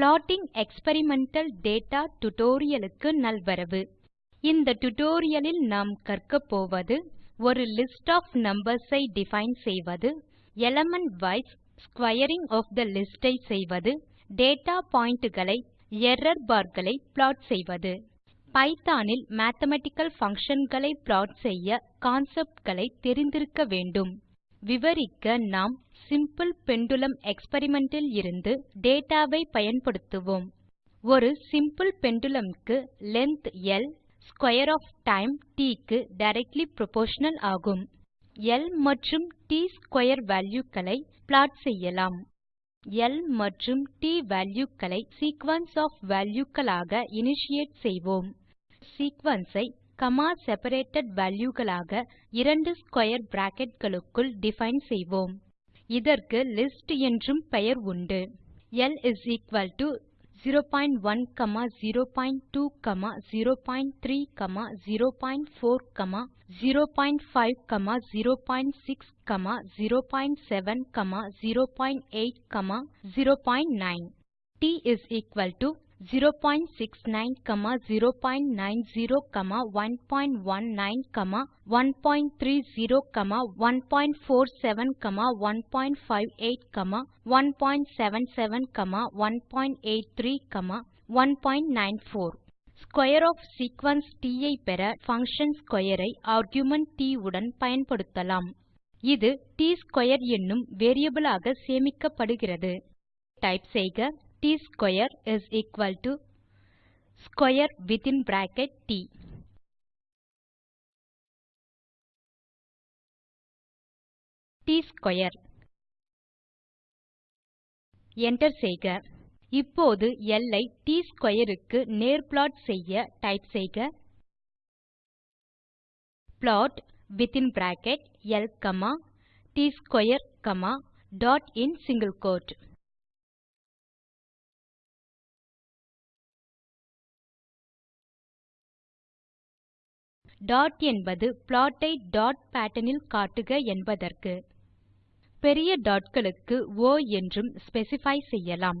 Plotting experimental data டுடோரியலுக்கு நல்வரவு. இந்த tutorial லில் நாம் கற்கப் போவது ஒரு லிஸ்ட் ஒஃப் நம்பர்ஸ் ஐ டிஃபைன் செய்வது element wise squaring of the list ஐ செய்வது டேட்டா பாயிண்ட் களை எர்ரர் பார் களை ப்ளாட் செய்வது. பைத்தோன் இல் மேத்தமேட்டிக்கல் பங்ஷன் களை ப்ளாட் செய்ய கான்செப்ட் களை தெரிந்திருக்க வேண்டும். விவரிக்க நாம் சிம்பிள் பெண்டுலும் எக்ஸ்பெரிமெண்ட் இலிருந்து டேட்டா வை பயன்படுத்துவோம். ஒரு சிம்பிள் பெண்டுலும் க்கு length L square of time T க்கு டைரக்ட்லி புரொப்போர்ஷனல் ஆகும். ல் மற்றும் ட் ஸ்க்வேர் வால்யூ களை ப்ளாட் செய்யலாம். ல் மற்றும் ட் வால்யூ களை சீக்வென்ஸ் ஒஃப் வால்யூ களாக இனிஷியேட் செய்வோம். சீக்வென்ஸ் ஐ காமா செபரேட்டட் வால்யூ களாக இரண்டு ஸ்க்வேர் பிராக்கெட் களுக்குள் டிஃபைன் செய்வோம். இதற்கு லிஸ்ட் என்றும் பெயர் உண்டு. ல் 01 02 03 04 05 06 07 08 09 t 069 090 119 130 147 158 177 183 194 ஸ்க்வேர் ஒஃப் சீக்வென்ஸ் ட் ஐ பெற பங்ஷன் ஸ்க்வேர் ஐ ஆர்குமென்ட் ட் உடன் பயன்படுத்தலாம். இது ட்2 என்னும் வேரியபிள் ஆக சேமிக்கப்படுகிறது. டைப் செய்க ட் square is equal to square within bracket ட் ட்2 enter செய்க. இப்போது ல் ஐ ட்2 க்கு நேர் ப்ளாட் செய்ய டைப் செய்க. ப்ளாட் வித்தின் பிராக்கெட் ல் comma ட்2 comma dot in single dot என்பது ப்ளாட் ஐ டாட் பேட்டர்ன் இல் காட்டுக என்பதற்கு. பெரிய டாட் களுக்கு ஒ என்றும் ஸ்பெசிஃபை செய்யலாம்.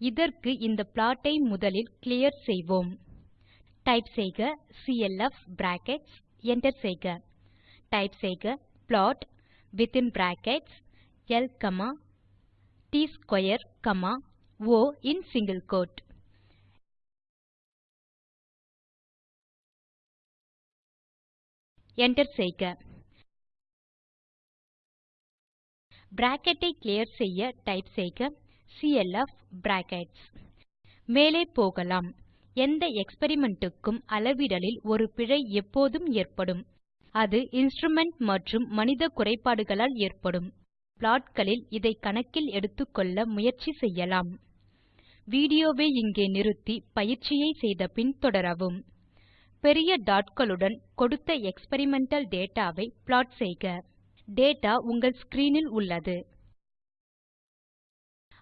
இதற்கு இந்த ப்ளாட் ஐ முதலில் கிளியர் செய்வோம். டைப் செய்க சிஎல்எஃப் பிராக்கெட்ஸ் enter செய்க. டைப் செய்க ப்ளாட் வித்தின் பிராக்கெட்ஸ் ல் comma ட்2 comma o in single quote enter செய்க. Bracket ஐ clear செய்ய டைப் செய்க. CLF brackets. மேலே போகலாம். எந்த எக்ஸ்பெரிமெண்ட் க்கும் அளவிடலில் ஒரு பிழை எப்போதும் ஏற்படும். அது instrument மற்றும் மனித குறைபாடுகளால் ஏற்படும். ப்ளாட்களில் இதை கணக்கில் எடுத்துக்கொள்ள முயற்சி செய்யலாம். வீடியோவை இங்கே நிறுத்தி பயிற்சியை செய்தபின் தொடரவும். பெரிய டாட் களுடன் கொடுத்த எக்ஸ்பெரிமெண்டல் டேட்டா வை ப்ளாட் செய்க. டேட்டா உங்கள் ஸ்க்ரீன் இல் உள்ளது.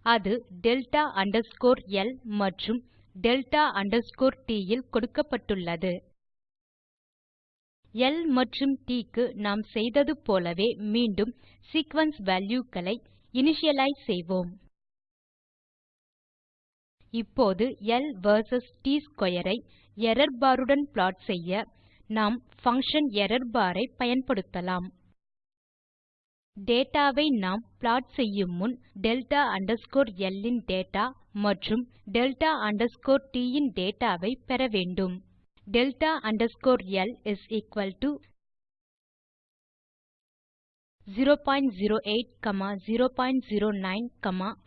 அது டெல்டா அண்டர்ஸ்கோர் எல் மற்றும் டெல்டா அண்டர்ஸ்கோர் ட் இல் கொடுக்கப்பட்டுள்ளது. எல் மற்றும் ட் க்கு நாம் செய்தது போலவே மீண்டும் சீக்வென்ஸ் வால்யூ களை இனிஷியலைஸ் செய்வோம். இப்போது ல் வெர்சஸ் ட்2 ஐ எர்ரர் பார் உடன் ப்ளாட் செய்ய நாம் பங்ஷன் errorbar ஐ பயன்படுத்தலாம். டேட்டா வை நாம் ப்ளாட் செய்யும் முன் டெல்டா அண்டர்ஸ்கோர் ல் இன் டேட்டா மற்றும் டெல்டா அண்டர்ஸ்கோர் ட் இன் டேட்டா வை பெற வேண்டும். டெல்டா அண்டர்ஸ்கோர் ல் is equal to 008 009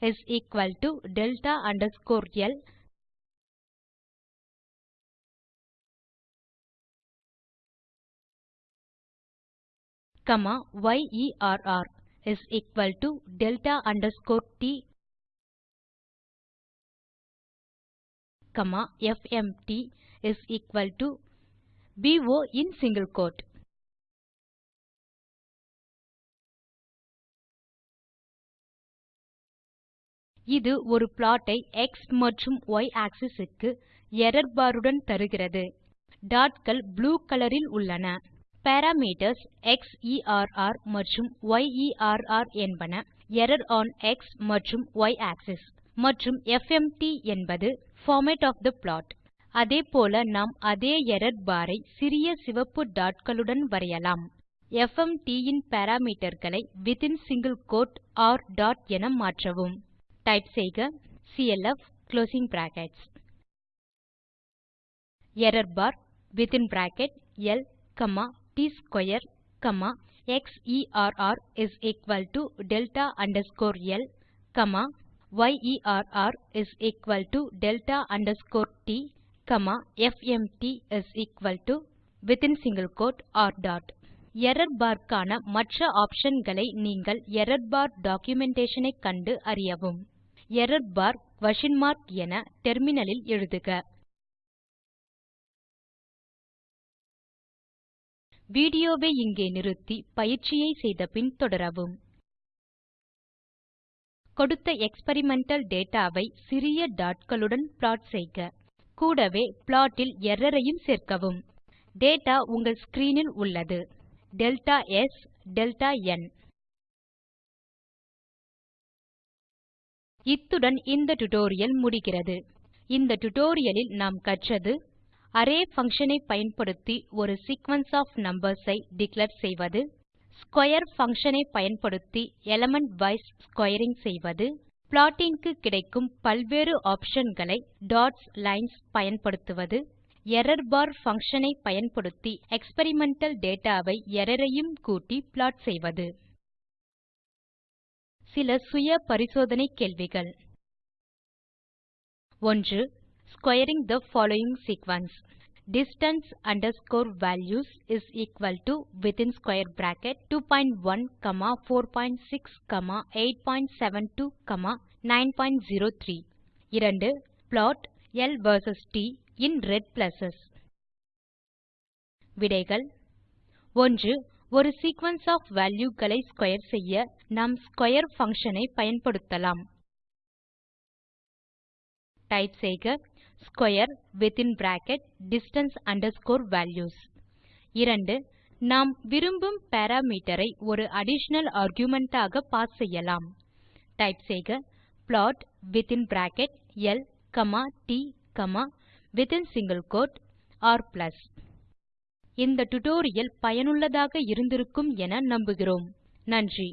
is equal to delta underscore L comma YERR is equal to delta underscore T comma FMT is equal to BO in single quote. இது ஒரு plot ஐ X மற்றும் ய் axis க்கு error bar உடன் தருகிறது. டாட்கள் blue colour உள்ளன. Parameters xerr மற்றும் yerr என்பன எர்ரர் ஒன் எக்ஸ் மற்றும் ய் ஆக்ஸிஸ் மற்றும் எஃப்எம்டி என்பது பார்மேட் ஒஃப் தே ப்ளாட் அதேபோல நாம் அதே எர்ரர் பார் ஐ சிறிய சிவப்பு dotகளுடன் வரையலாம். எஃப்எம்டி இன் parameterகளை வித்தின் சிங்கில் கோட் ர் டாட் என மாற்றவும். டைப் செய்க CLF closing brackets error bar within bracket ல் comma t square comma க்ஸெர் is equal to delta underscore L comma யெர் is equal to delta underscore T comma FMT is equal to within single quote r dot error க்கான மற்ற option களை நீங்கள் error bar documentation ஐ கண்டு அறியவும். Error bar question mark என டெர்மினலில் எழுதுக. வீடியோவை இங்கே நிறுத்தி பயிற்சியை செய்த பின் தொடரவும். கொடுத்த எக்ஸ்பெரிமெண்டல் டேட்டா வை சிறிய dotகளுடன் ப்ளாட் செய்க. கூடவே ப்ளாட் இல் எர்ரர் ஐயும் சேர்க்கவும். டேட்டா உங்கள் ஸ்க்ரீன் இல் உள்ளது. டெல்டா ஸ் டெல்டா ந் இத்துடன் இந்த டியூட்டோரியல் முடிகிறது. இந்த டுடோரியலில் நாம் கற்றது அரே பங்ஷன் ஐ பயன்படுத்தி ஒரு சீக்வென்ஸ் ஆஃப் நம்பர்ஸ் ஐ டிக்ளேர் செய்வது ஸ்க்வேர் பங்ஷன் ஐ பயன்படுத்தி எலிமெண்ட் வைஸ் ஸ்க்வேரிங் செய்வது ப்ளாட்டிங்க்கு கிடைக்கும் பல்வேறு ஆப்ஷன் களை டாட்ஸ் லைன்ஸ் பயன்படுத்துவது எரார்பார் பங்ஷன் ஐ பயன்படுத்தி எக்ஸ்பெரிமெண்டல் டேட்டா வை எர்ரர் ஐயும் கூட்டி ப்ளாட் செய்வது. சில சுய பரிசோதனை கேள்விகள். 1 squaring the following sequence distance underscore values is equal to within square bracket 21 comma 46 comma 872 comma 903 2 plot ல் வெர்சஸ் ட் இன் ரெட் ப்ளஸ் விடைகள் 1 ஒரு சீக்வென்ஸ் ஆஃப் வால்யூ களை ஸ்க்வேர் செய்ய நாம் ஸ்க்வேர் பங்ஷன் ஐ பயன்படுத்தலாம். டைப் செய்க square within bracket distance underscore values 2 நாம் விரும்பும் பாராமீட்டர் ஐ ஒரு அடிஷனல் ஆர்குமென்ட் ஆக பாஸ் செய்யலாம். டைப் செய்க ப்ளாட் வித்தின் பிராக்கெட் ல் காமா ட் comma within single quote r இந்த டியூட்டோரியல் பயனுள்ளதாக இருந்திருக்கும் என நம்புகிறோம். நன்றி.